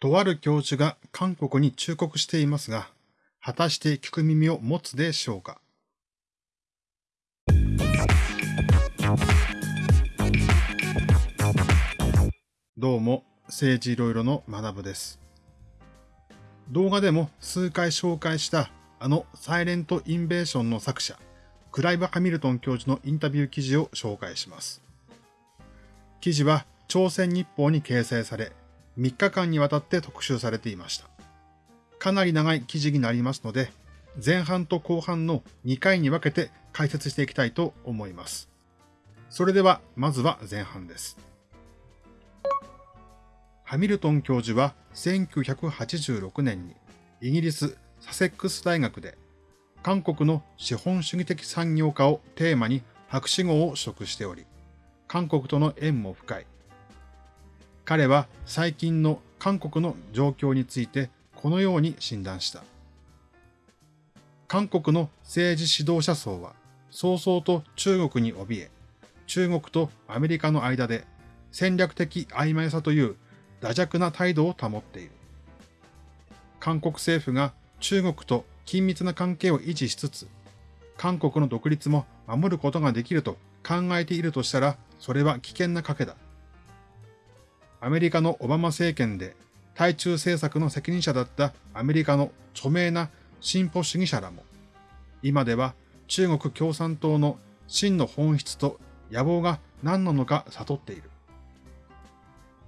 とある教授が韓国に忠告していますが、果たして聞く耳を持つでしょうか？どうも、政治いろいろの学部です。動画でも数回紹介したあのサイレントインベーションの作者、クライブ・ハミルトン教授のインタビュー記事を紹介します。記事は朝鮮日報に掲載され、3日間にわたって特集されていました。かなり長い記事になりますので、前半と後半の2回に分けて解説していきたいと思います。それでは、まずは前半です。ハミルトン教授は1986年にイギリスサセックス大学で韓国の資本主義的産業化をテーマに博士号を取得しており、韓国との縁も深い。彼は最近の韓国の状況についてこのように診断した。韓国の政治指導者層は早々と中国に怯え、中国とアメリカの間で戦略的曖昧さという惰弱な態度を保っている。韓国政府が中国と緊密な関係を維持しつつ、韓国の独立も守ることができると考えているとしたら、それは危険な賭けだ。アメリカのオバマ政権で対中政策の責任者だったアメリカの著名な進歩主義者らも、今では中国共産党の真の本質と野望が何なのか悟っている。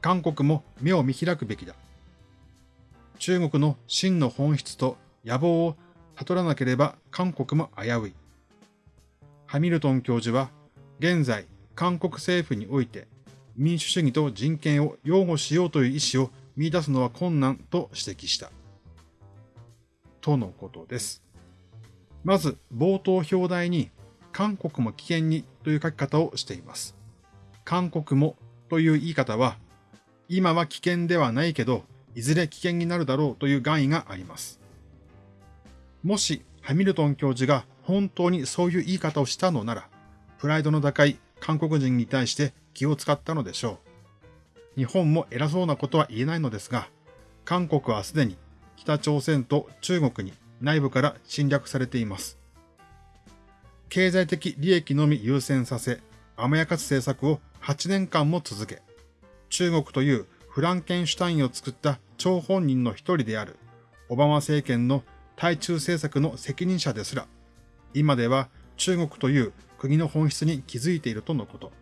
韓国も目を見開くべきだ。中国の真の本質と野望を悟らなければ韓国も危うい。ハミルトン教授は、現在韓国政府において民主主義と人権を擁護しようという意思を見出すのは困難と指摘した。とのことです。まず、冒頭表題に、韓国も危険にという書き方をしています。韓国もという言い方は、今は危険ではないけど、いずれ危険になるだろうという願意があります。もし、ハミルトン教授が本当にそういう言い方をしたのなら、プライドの高い韓国人に対して気を使ったのでしょう。日本も偉そうなことは言えないのですが、韓国はすでに北朝鮮と中国に内部から侵略されています。経済的利益のみ優先させ、甘やかす政策を8年間も続け、中国というフランケンシュタインを作った張本人の一人であるオバマ政権の対中政策の責任者ですら、今では中国という国の本質に気づいているとのこと。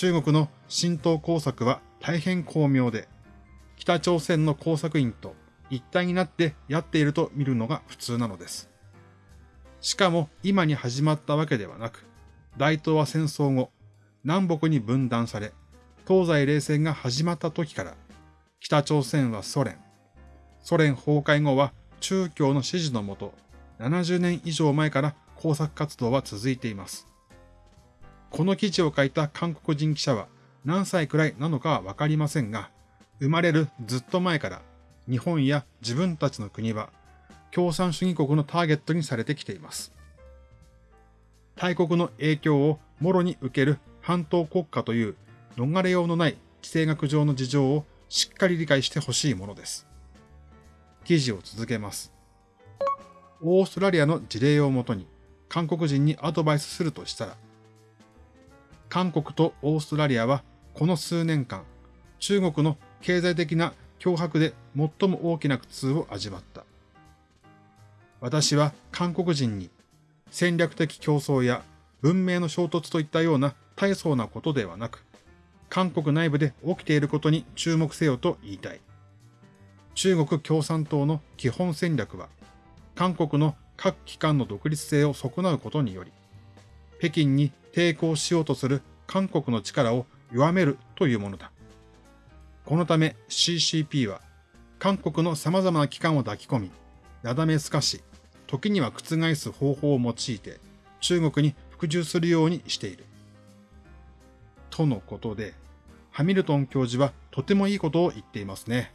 中国の浸透工作は大変巧妙で、北朝鮮の工作員と一体になってやっていると見るのが普通なのです。しかも今に始まったわけではなく、大東亜戦争後、南北に分断され、東西冷戦が始まった時から、北朝鮮はソ連、ソ連崩壊後は中共の支持のもと、70年以上前から工作活動は続いています。この記事を書いた韓国人記者は何歳くらいなのかはわかりませんが、生まれるずっと前から日本や自分たちの国は共産主義国のターゲットにされてきています。大国の影響をもろに受ける半島国家という逃れようのない地政学上の事情をしっかり理解してほしいものです。記事を続けます。オーストラリアの事例をもとに韓国人にアドバイスするとしたら、韓国とオーストラリアはこの数年間、中国の経済的な脅迫で最も大きな苦痛を味わった。私は韓国人に戦略的競争や文明の衝突といったような大層なことではなく、韓国内部で起きていることに注目せよと言いたい。中国共産党の基本戦略は、韓国の各機関の独立性を損なうことにより、北京に抵抗しようとする韓国の力を弱めるというものだ。このため CCP は韓国の様々な機関を抱き込み、なだめすかし、時には覆す方法を用いて中国に服従するようにしている。とのことで、ハミルトン教授はとてもいいことを言っていますね。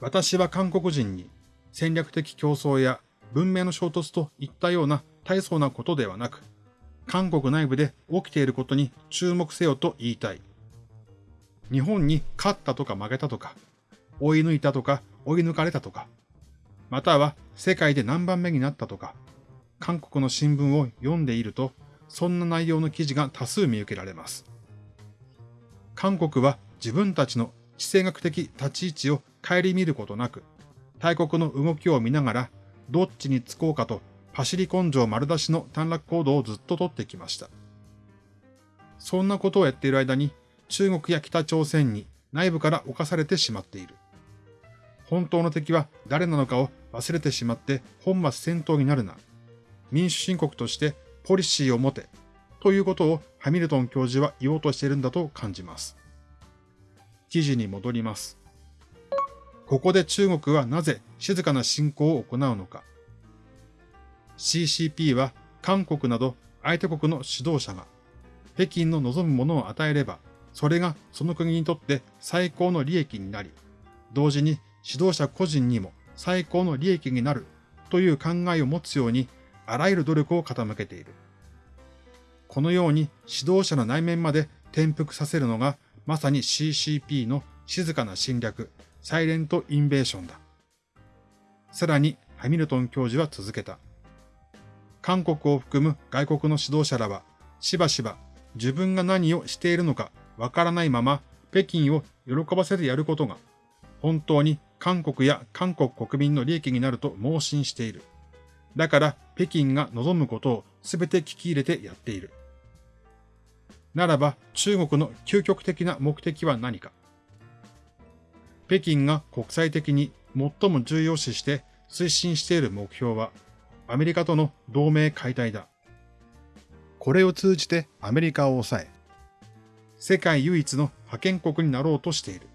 私は韓国人に戦略的競争や文明の衝突といったような大層なことではなく、韓国内部で起きていることに注目せよと言いたい。日本に勝ったとか負けたとか、追い抜いたとか追い抜かれたとか、または世界で何番目になったとか、韓国の新聞を読んでいると、そんな内容の記事が多数見受けられます。韓国は自分たちの地政学的立ち位置を顧みることなく、大国の動きを見ながら、どっちにつこうかと、パシリ根性丸出しの短絡行動をずっと取ってきました。そんなことをやっている間に、中国や北朝鮮に内部から侵されてしまっている。本当の敵は誰なのかを忘れてしまって本末転倒になるな。民主申告としてポリシーを持て。ということをハミルトン教授は言おうとしているんだと感じます。記事に戻ります。ここで中国はなぜ静かな侵攻を行うのか。CCP は韓国など相手国の指導者が北京の望むものを与えれば、それがその国にとって最高の利益になり、同時に指導者個人にも最高の利益になるという考えを持つように、あらゆる努力を傾けている。このように指導者の内面まで転覆させるのが、まさに CCP の静かな侵略、サイレントインベーションだ。さらに、ハミルトン教授は続けた。韓国を含む外国の指導者らは、しばしば自分が何をしているのかわからないまま、北京を喜ばせてやることが、本当に韓国や韓国国民の利益になると盲信している。だから北京が望むことを全て聞き入れてやっている。ならば中国の究極的な目的は何か。北京が国際的に最も重要視して推進している目標はアメリカとの同盟解体だ。これを通じてアメリカを抑え、世界唯一の覇権国になろうとしている。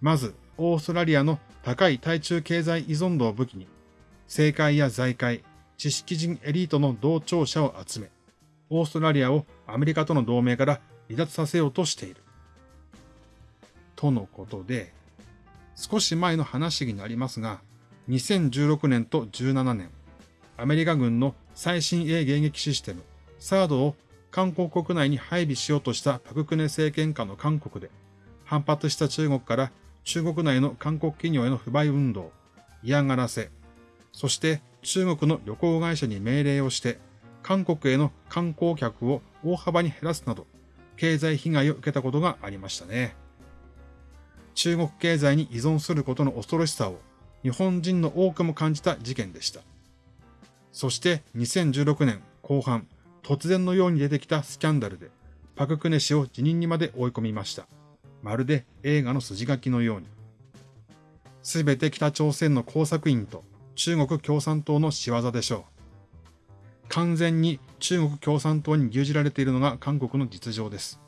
まず、オーストラリアの高い対中経済依存度を武器に、政界や財界、知識人エリートの同調者を集め、オーストラリアをアメリカとの同盟から離脱させようとしている。とのことで、少し前の話になりますが、2016年と17年、アメリカ軍の最新鋭迎撃システム、サードを韓国国内に配備しようとしたパククネ政権下の韓国で、反発した中国から中国内の韓国企業への不買運動、嫌がらせ、そして中国の旅行会社に命令をして、韓国への観光客を大幅に減らすなど、経済被害を受けたことがありましたね。中国経済に依存することの恐ろしさを日本人の多くも感じた事件でした。そして2016年後半、突然のように出てきたスキャンダルで、パククネ氏を辞任にまで追い込みました。まるで映画の筋書きのように。すべて北朝鮮の工作員と中国共産党の仕業でしょう。完全に中国共産党に牛耳られているのが韓国の実情です。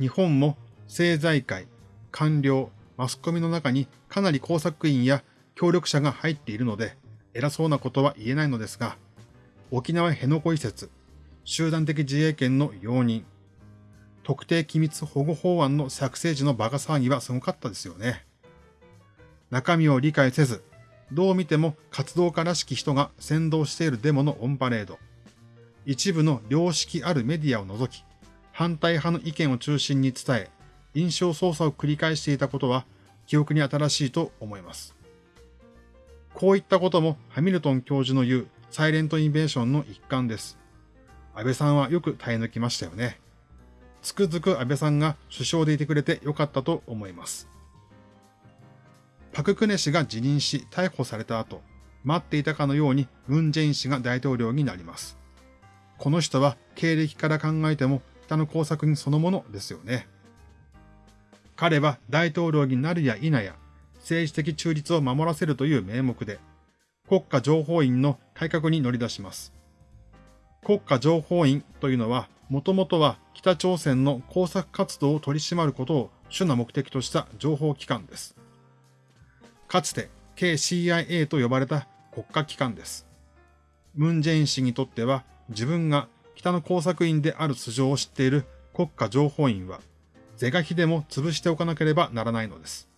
日本も政財界、官僚、マスコミの中にかなり工作員や協力者が入っているので、偉そうなことは言えないのですが、沖縄辺野古移設、集団的自衛権の容認、特定機密保護法案の作成時のバカ騒ぎはすごかったですよね。中身を理解せず、どう見ても活動家らしき人が先導しているデモのオンパレード。一部の良識あるメディアを除き、反対派の意見を中心に伝え、印象操作を繰り返していたことは記憶に新しいと思います。こういったこともハミルトン教授の言うサイレントインベーションの一環です。安倍さんはよく耐え抜きましたよね。つくづく安倍さんが首相でいてくれてよかったと思います。パククネ氏が辞任し逮捕された後、待っていたかのようにムン・ジェイン氏が大統領になります。この人は経歴から考えても北の工作員そのものですよね。彼は大統領になるや否や政治的中立を守らせるという名目で国家情報院の改革に乗り出します。国家情報院というのはもともとは北朝鮮の工作活動を取り締まることを主な目的とした情報機関です。かつて KCIA と呼ばれた国家機関です。ムン・ジェイン氏にとっては自分が北の工作員である素性を知っている国家情報院は是が非でも潰しておかなければならないのです。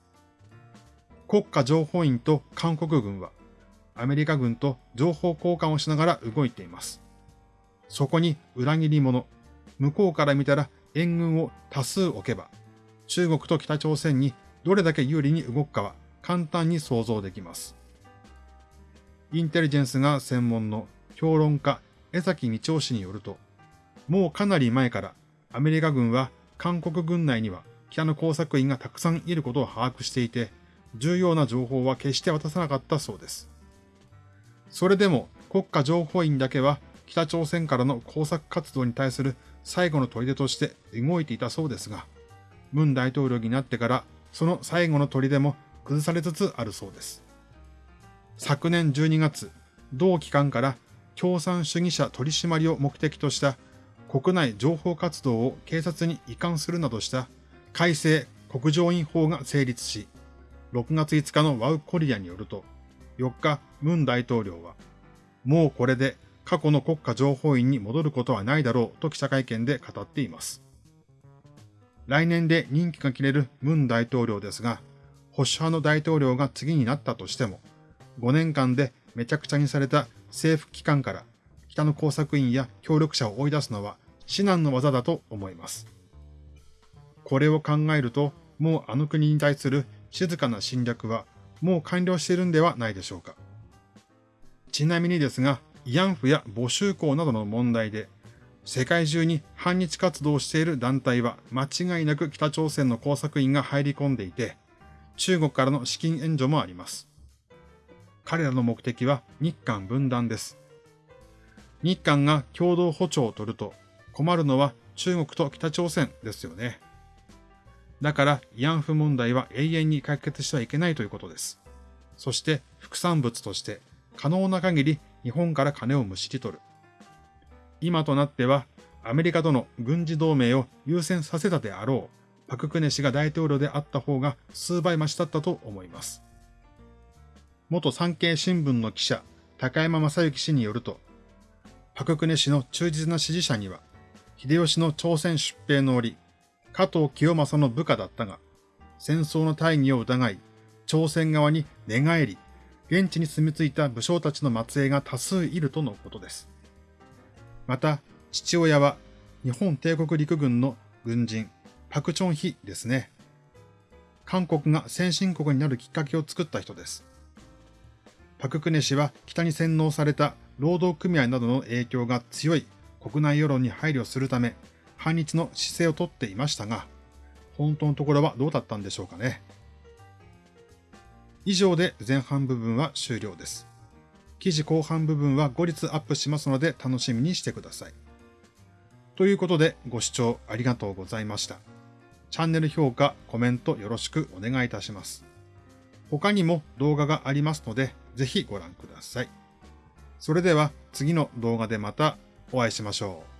国家情報院と韓国軍はアメリカ軍と情報交換をしながら動いています。そこに裏切り者、向こうから見たら援軍を多数置けば、中国と北朝鮮にどれだけ有利に動くかは簡単に想像できます。インテリジェンスが専門の評論家江崎道夫氏によると、もうかなり前からアメリカ軍は韓国軍内には北の工作員がたくさんいることを把握していて、重要な情報は決して渡さなかったそうです。それでも国家情報院だけは北朝鮮からの工作活動に対する最後の砦として動いていたそうですが、文大統領になってからその最後の砦も崩されつつあるそうです。昨年12月、同機関から共産主義者取り締まりを目的とした国内情報活動を警察に移管するなどした改正国情院法が成立し、6月5日のワウコリアによると、4日、ムン大統領は、もうこれで過去の国家情報院に戻ることはないだろうと記者会見で語っています。来年で任期が切れるムン大統領ですが、保守派の大統領が次になったとしても、5年間でめちゃくちゃにされた政府機関から北の工作員や協力者を追い出すのは至難の技だと思います。これを考えると、もうあの国に対する静かな侵略はもう完了しているんではないでしょうか。ちなみにですが、慰安婦や募集校などの問題で、世界中に反日活動をしている団体は間違いなく北朝鮮の工作員が入り込んでいて、中国からの資金援助もあります。彼らの目的は日韓分断です。日韓が共同歩調を取ると困るのは中国と北朝鮮ですよね。だから慰安婦問題は永遠に解決してはいけないということです。そして副産物として可能な限り日本から金をむしり取る。今となってはアメリカとの軍事同盟を優先させたであろうパククネ氏が大統領であった方が数倍増しだったと思います。元産経新聞の記者高山正幸氏によると、パククネ氏の忠実な支持者には、秀吉の朝鮮出兵の折、加藤清正の部下だったが、戦争の大義を疑い、朝鮮側に寝返り、現地に住み着いた武将たちの末裔が多数いるとのことです。また、父親は日本帝国陸軍の軍人、パクチョンヒですね。韓国が先進国になるきっかけを作った人です。パククネ氏は北に洗脳された労働組合などの影響が強い国内世論に配慮するため、反日の姿勢をとっていましたが、本当のところはどうだったんでしょうかね。以上で前半部分は終了です。記事後半部分は後日アップしますので楽しみにしてください。ということでご視聴ありがとうございました。チャンネル評価、コメントよろしくお願いいたします。他にも動画がありますので、ぜひご覧ください。それでは次の動画でまたお会いしましょう。